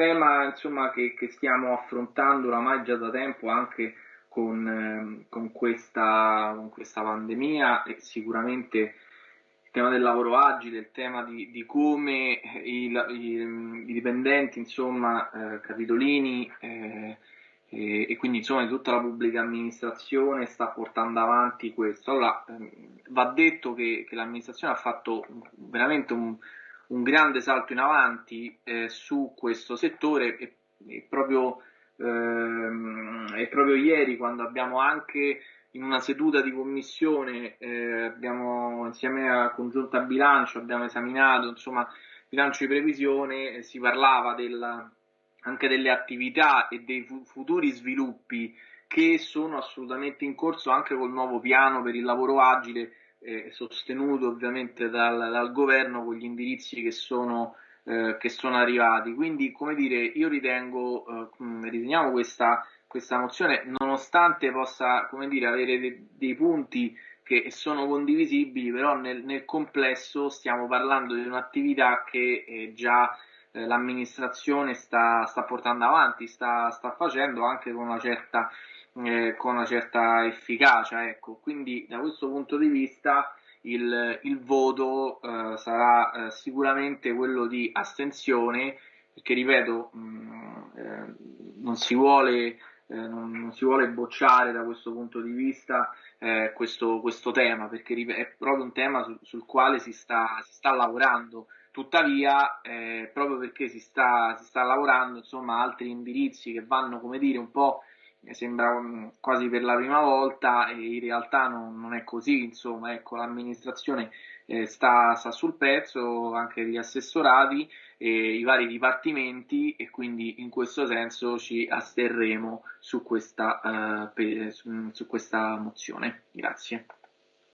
tema insomma, che, che, stiamo affrontando oramai già da tempo anche con, ehm, con, questa, con questa, pandemia e sicuramente il tema del lavoro agile, il tema di, di come i, i, i, dipendenti, insomma, eh, capitolini eh, e, e, quindi insomma tutta la pubblica amministrazione sta portando avanti questo. Allora, ehm, va detto che, che l'amministrazione ha fatto veramente un, un grande salto in avanti eh, su questo settore e, e proprio, ehm, e, proprio, ieri quando abbiamo anche in una seduta di commissione eh, abbiamo insieme a congiunta bilancio abbiamo esaminato insomma bilancio di previsione eh, si parlava della, anche delle attività e dei fu- futuri sviluppi che sono assolutamente in corso anche col nuovo piano per il lavoro agile eh, sostenuto ovviamente dal, dal, governo con gli indirizzi che sono, eh, che sono arrivati. Quindi, come dire, io ritengo, eh, riteniamo questa, questa mozione, nonostante possa, dire, avere de, dei punti che sono condivisibili, però nel, nel, complesso stiamo parlando di un'attività che eh, già eh, l'amministrazione sta, sta, portando avanti, sta, sta facendo anche con una certa eh, con una certa efficacia. Ecco. Quindi da questo punto di vista il, il voto eh, sarà eh, sicuramente quello di astensione, perché ripeto, mh, mm, eh, non si vuole non, si vuole bocciare da questo punto di vista eh, questo, questo, tema, perché è proprio un tema sul, sul quale si sta, si sta, lavorando. Tuttavia, eh, proprio perché si sta, si sta lavorando, insomma, altri indirizzi che vanno, come dire, un po' sembra mm, quasi per la prima volta e in realtà non, non è così, insomma, ecco, l'amministrazione eh, sta, sta, sul pezzo, anche gli assessorati e i vari dipartimenti e quindi in questo senso ci asterremo su questa, uh, pe, su, su questa mozione. Grazie.